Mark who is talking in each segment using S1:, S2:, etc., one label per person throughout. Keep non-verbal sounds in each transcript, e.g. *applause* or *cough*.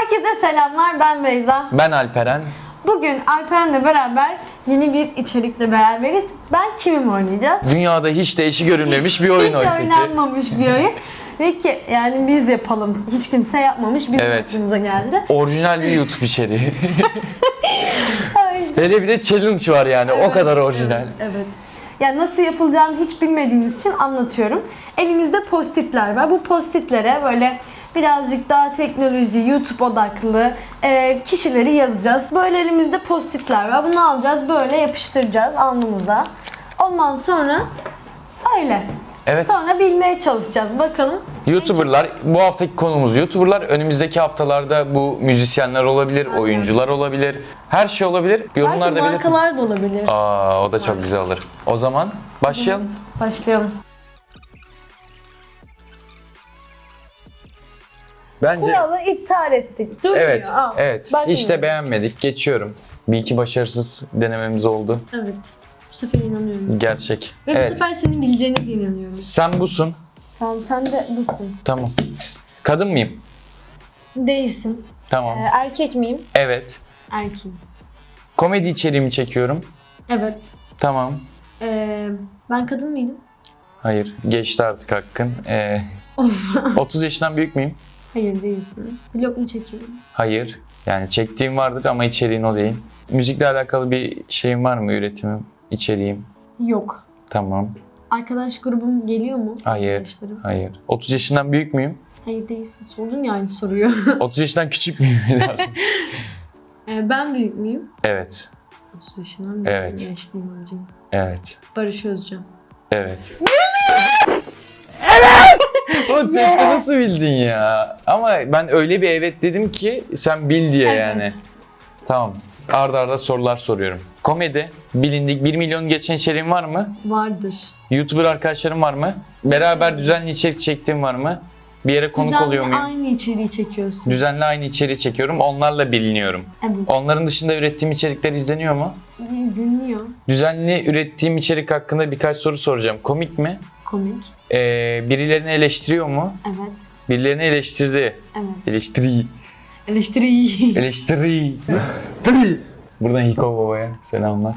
S1: Herkese selamlar ben Beyza.
S2: Ben Alperen.
S1: Bugün Alperen'le beraber yeni bir içerikle beraberiz. Ben kimim oynayacağız?
S2: Dünyada hiç değişi görünmemiş bir oyun
S1: Hiç
S2: oysa ki.
S1: oynanmamış bir oyun. Ve ki yani biz yapalım. Hiç kimse yapmamış. Bizim
S2: Evet.
S1: aklımıza geldi.
S2: Orijinal bir YouTube içeriği. *laughs* Hele bir de challenge var yani o
S1: Evet,
S2: kadar orijinal.
S1: Evet. evet. Yani nasıl yapılacağını hiç bilmediğiniz için anlatıyorum. Elimizde postitler var. Bu postitlere böyle birazcık daha teknoloji, YouTube odaklı e, kişileri yazacağız. Böyle elimizde postitler var. Bunu alacağız, böyle yapıştıracağız alnımıza. Ondan sonra öyle.
S2: Evet.
S1: Sonra bilmeye çalışacağız. Bakalım.
S2: YouTuber'lar, bu haftaki konumuz YouTuber'lar. Önümüzdeki haftalarda bu müzisyenler olabilir, oyuncular olabilir. Her şey olabilir.
S1: Belki
S2: Yorumlarda belirtin.
S1: markalar da olabilir.
S2: Aa, o da çok güzel olur. O zaman başlayalım.
S1: Başlayalım.
S2: Bence
S1: Kuralı iptal ettik. Durmuyor.
S2: evet,
S1: Al.
S2: evet. Hiç
S1: Başlıyoruz.
S2: de beğenmedik. Geçiyorum. Bir iki başarısız denememiz oldu.
S1: Evet. Bu sefer inanıyorum.
S2: Gerçek.
S1: Ve bu
S2: Evet.
S1: sefer senin bileceğine de inanıyorum.
S2: Sen busun.
S1: Tamam sen de dısın.
S2: Tamam. Kadın mıyım?
S1: Değilsin.
S2: Tamam.
S1: Ee, erkek miyim?
S2: Evet.
S1: Erkeğim.
S2: Komedi içeriğimi çekiyorum.
S1: Evet.
S2: Tamam.
S1: Ee, ben kadın mıydım?
S2: Hayır. Geçti artık hakkın. Ee, 30 yaşından büyük müyüm?
S1: Hayır değilsin. Vlog mu çekiyorum?
S2: Hayır. Yani çektiğim vardır ama içeriğin o değil. Müzikle alakalı bir şeyim var mı? Üretimim, içeriğim?
S1: Yok.
S2: Tamam.
S1: Arkadaş grubum geliyor mu?
S2: Hayır. Hayır. 30 yaşından büyük müyüm?
S1: Hayır değilsin. Sordun ya aynı soruyu. *laughs*
S2: 30 yaşından küçük müyüm? *laughs*
S1: Ee, ben büyük müyüm?
S2: evet.
S1: 30 yaşından büyük
S2: Evet.
S1: Yaşlıyım hocam.
S2: Evet.
S1: Barış Özcan.
S2: Evet. *laughs* evet! O *laughs* tekte nasıl bildin ya? Ama ben öyle bir evet dedim ki sen bil diye yani.
S1: Evet.
S2: Tamam. Arda arda sorular soruyorum. Komedi, bilindik 1 milyon geçen içeriğin var mı?
S1: Vardır.
S2: YouTuber arkadaşlarım var mı? Beraber düzenli içerik çektiğim var mı? Bir yere konuk
S1: Düzenli
S2: oluyor muyum?
S1: aynı içeriği çekiyorsun.
S2: Düzenli aynı içeriği çekiyorum. Onlarla biliniyorum.
S1: Evet.
S2: Onların dışında ürettiğim içerikler izleniyor mu?
S1: İzleniyor.
S2: Düzenli ürettiğim içerik hakkında birkaç soru soracağım. Komik mi?
S1: Komik.
S2: Ee, birilerini eleştiriyor mu?
S1: Evet.
S2: Birilerini eleştirdi.
S1: Evet.
S2: Eleştiri.
S1: Eleştiri.
S2: Eleştiri. Tiri. Buradan Hiko Baba'ya selamlar.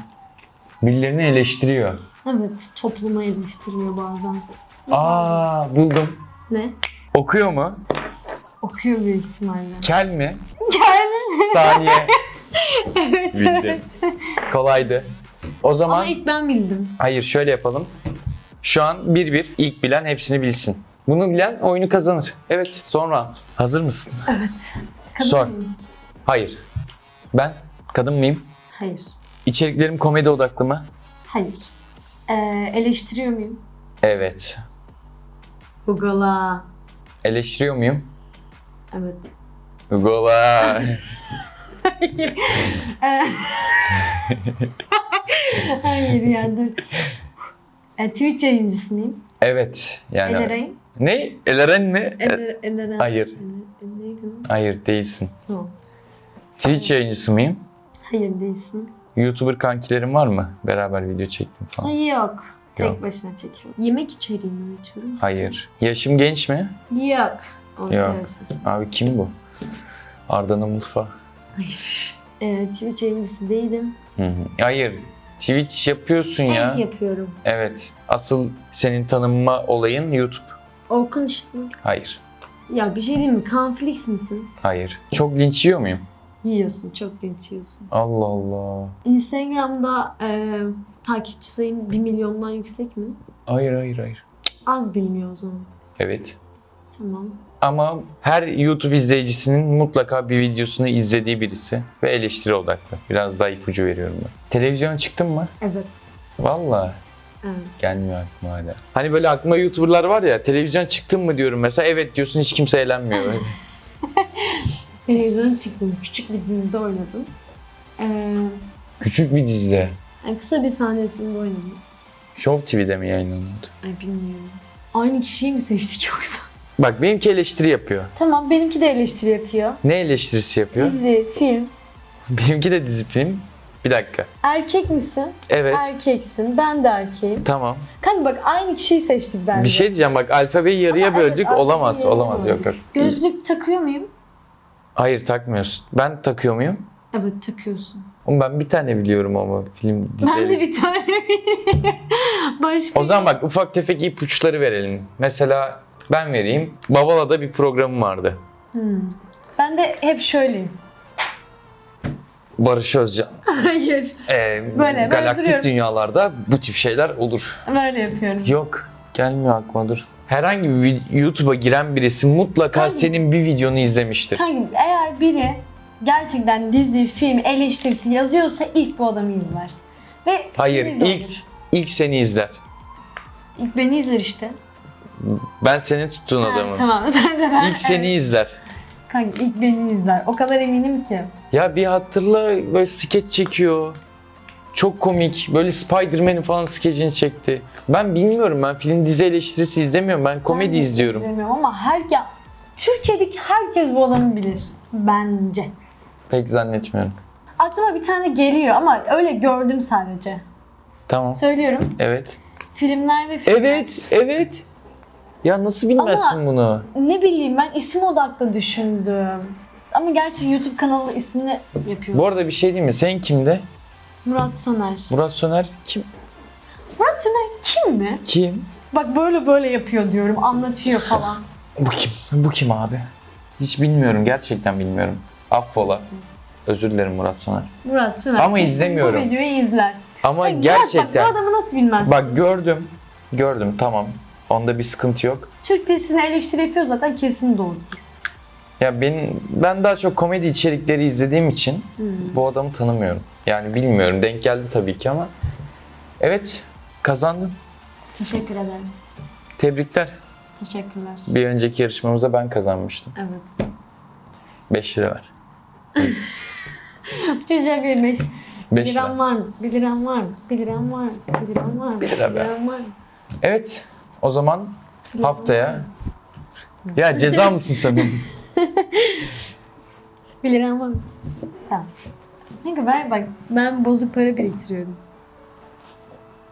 S2: Birilerini eleştiriyor.
S1: evet. Toplumu eleştiriyor bazen.
S2: Aa buldum.
S1: Ne?
S2: Okuyor mu?
S1: Okuyor büyük ihtimalle.
S2: Kel mi?
S1: Gel.
S2: Saniye. *laughs*
S1: evet
S2: Bildim.
S1: evet.
S2: Kolaydı. O zaman
S1: Ama ilk ben bildim.
S2: hayır şöyle yapalım. Şu an 1-1 ilk bilen hepsini bilsin. Bunu bilen oyunu kazanır. Evet sonra. Hazır mısın?
S1: Evet. Kadın
S2: Sor.
S1: mıyım?
S2: Hayır. Ben kadın mıyım?
S1: Hayır.
S2: İçeriklerim komedi odaklı mı?
S1: Hayır. Ee, eleştiriyor muyum?
S2: Evet.
S1: Google'a.
S2: Eleştiriyor muyum?
S1: Evet.
S2: Gola.
S1: Ee, Hayır *laughs* ya dur. Ee, Twitch yayıncısı mıyım?
S2: evet. Yani
S1: Eleren.
S2: ne? Eleren mi? E-
S1: Eler, Eleren.
S2: Hayır.
S1: Ele- Neydi?
S2: Hayır değilsin.
S1: No.
S2: Twitch yayıncısı mıyım?
S1: Hayır değilsin.
S2: YouTuber kankilerim var mı? Beraber video çektim falan.
S1: Ay yok. Tek
S2: Yok.
S1: başına çekiyorum. Yemek içeriği mi üretiyorum?
S2: Hayır. Yaşım genç mi?
S1: Yok. Orta
S2: Yok.
S1: yaşlısın.
S2: Abi kim bu? Arda'nın mutfağı.
S1: Hayır. *laughs* Ee, Twitch yayıncısı değilim.
S2: Hı hı. Hayır. Twitch yapıyorsun ya.
S1: Ben yapıyorum.
S2: Evet. Asıl senin tanınma olayın YouTube.
S1: Orkun işte.
S2: Hayır.
S1: Ya bir şey diyeyim mi? Kanflix misin?
S2: Hayır. Çok linç yiyor muyum?
S1: Yiyorsun. Çok linç yiyorsun.
S2: Allah Allah.
S1: Instagram'da e, takipçi sayın 1 milyondan yüksek mi?
S2: Hayır hayır hayır.
S1: Az biliniyor o zaman.
S2: Evet.
S1: Tamam.
S2: Ama her YouTube izleyicisinin mutlaka bir videosunu izlediği birisi ve eleştiri odaklı. Biraz daha ipucu veriyorum ben. Televizyona çıktın mı?
S1: Evet.
S2: Valla
S1: Evet.
S2: gelmiyor aklıma hala. Hani böyle aklıma YouTuber'lar var ya televizyon çıktın mı diyorum mesela evet diyorsun hiç kimse eğlenmiyor. *laughs* *laughs*
S1: Televizyona çıktım. Küçük bir dizide oynadım. Ee,
S2: Küçük bir dizide.
S1: yani kısa bir sahnesinde oynadım.
S2: Show TV'de mi yayınlanıyordu?
S1: Ay bilmiyorum. Aynı kişiyi mi seçtik yoksa?
S2: Bak benimki eleştiri yapıyor.
S1: Tamam benimki de eleştiri yapıyor.
S2: Ne eleştirisi yapıyor?
S1: Dizi, film.
S2: Benimki de disiplin. Bir dakika.
S1: Erkek misin?
S2: Evet.
S1: Erkeksin. Ben de erkeğim.
S2: Tamam.
S1: Kanka bak aynı kişiyi seçtik bence.
S2: Bir şey diyeceğim bak alfabeyi yarıya
S1: Ama evet,
S2: böldük.
S1: alfabeyi
S2: olamaz.
S1: yarıya
S2: Olamaz. Yok yok.
S1: Gözlük takıyor muyum?
S2: Hayır takmıyorsun. Ben takıyor muyum?
S1: Evet takıyorsun.
S2: Oğlum ben bir tane biliyorum ama film dizileri.
S1: Ben de bir tane *laughs* biliyorum. Başka
S2: O zaman bak ufak tefek ipuçları verelim. Mesela ben vereyim. Babala'da bir programım vardı.
S1: Ben de hep şöyleyim.
S2: Barış Özcan. *laughs*
S1: Hayır.
S2: Ee,
S1: böyle
S2: galaktik dünyalarda bu tip şeyler olur.
S1: Böyle yapıyorum.
S2: Yok. Gelmiyor aklıma dur. Herhangi bir YouTube'a giren birisi mutlaka
S1: Hangi?
S2: senin bir videonu izlemiştir.
S1: Kanka eğer biri gerçekten dizi, film, eleştirisi yazıyorsa ilk bu adamı izler. Ve
S2: Hayır, ilk-
S1: olur.
S2: İlk seni izler.
S1: İlk beni izler işte.
S2: Ben senin tuttuğun
S1: Ha,
S2: adamım.
S1: tamam *laughs* sen de ben.
S2: İlk seni izler.
S1: Kanka ilk beni izler. O kadar eminim ki.
S2: Ya bir hatırla böyle skeç çekiyor. Çok komik. Böyle Spider-Man'in falan skecini çekti. Ben bilmiyorum ben film dizi eleştirisi izlemiyorum. Ben komedi
S1: Ben
S2: izliyorum.
S1: izlemiyorum ama her ya Türkiye'deki herkes bu adamı bilir. Bence.
S2: Pek zannetmiyorum.
S1: Aklıma bir tane geliyor ama öyle gördüm sadece.
S2: Tamam.
S1: Söylüyorum.
S2: Evet.
S1: Filmler ve filmler.
S2: Evet, evet. Ya nasıl bilmezsin
S1: Ama-
S2: bunu?
S1: Ne bileyim ben isim odaklı düşündüm. Ama gerçi YouTube kanalı ismini yapıyor.
S2: Bu arada bir şey diyeyim mi? Sen kimde?
S1: Murat Soner.
S2: Murat Soner kim?
S1: Murat Soner kim mi?
S2: Kim?
S1: Bak böyle böyle yapıyor diyorum, anlatıyor falan.
S2: Bu kim? Bu kim abi? Hiç bilmiyorum. Gerçekten bilmiyorum. Affola. Özür dilerim Murat Soner.
S1: Murat Soner.
S2: Ama izlemiyorum.
S1: Bu videoyu izler.
S2: Ama
S1: Murat,
S2: gerçekten.
S1: Bak, bu adamı nasıl bilmez?
S2: Bak gördüm. Gördüm tamam. Onda bir sıkıntı yok.
S1: Türk dizisine eleştiri yapıyor zaten kesin doğrudur.
S2: Ya ben ben daha çok komedi içerikleri izlediğim için
S1: Hmm.
S2: bu adamı tanımıyorum. Yani bilmiyorum. Denk geldi tabii ki ama evet kazandın.
S1: Teşekkür ederim.
S2: Tebrikler.
S1: Teşekkürler.
S2: Bir önceki yarışmamızda ben kazanmıştım.
S1: Evet.
S2: 5 lira ver. *laughs*
S1: Çocuğa bir beş.
S2: 5
S1: Bir liram
S2: lira.
S1: var mı? Bir liram var mı? Bir liram var mı? Bir liram var mı?
S2: Bir lira
S1: mı?
S2: Evet. O zaman haftaya ya ceza mısın sen?
S1: Bir liram var mı? Tamam. Kanka ben bak ben bozuk para biriktiriyorum.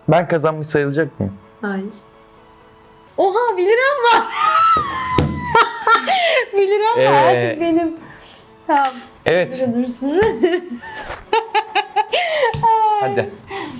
S2: Ben kazanmış sayılacak mıyım?
S1: Hayır. Oha 1 liram var. *laughs* 1 liram var
S2: Ee,
S1: artık benim. Tamam.
S2: Evet. *laughs* Hadi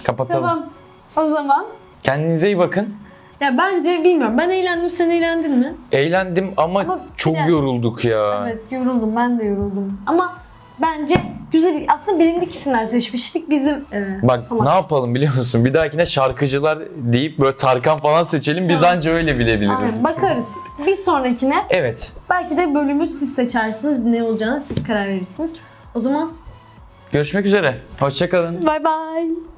S2: kapatalım.
S1: tamam. O zaman
S2: Kendinize iyi bakın.
S1: Ya bence bilmiyorum. Ben eğlendim. Sen eğlendin mi?
S2: Eğlendim ama,
S1: Ama
S2: çok
S1: biraz-
S2: yorulduk ya.
S1: Evet yoruldum. Ben de yoruldum. Ama bence güzel aslında bilindik isimler seçmiştik. Bizim e,
S2: Bak
S1: falan.
S2: ne yapalım biliyor musun? Bir dahakine şarkıcılar deyip böyle Tarkan falan seçelim. Biz
S1: Tamam.
S2: anca öyle bilebiliriz.
S1: Aynen, bakarız. Bir sonrakine
S2: Evet.
S1: belki de bölümü siz seçersiniz. Ne olacağını siz karar verirsiniz. O zaman
S2: Görüşmek üzere. Hoşçakalın.
S1: bye bye.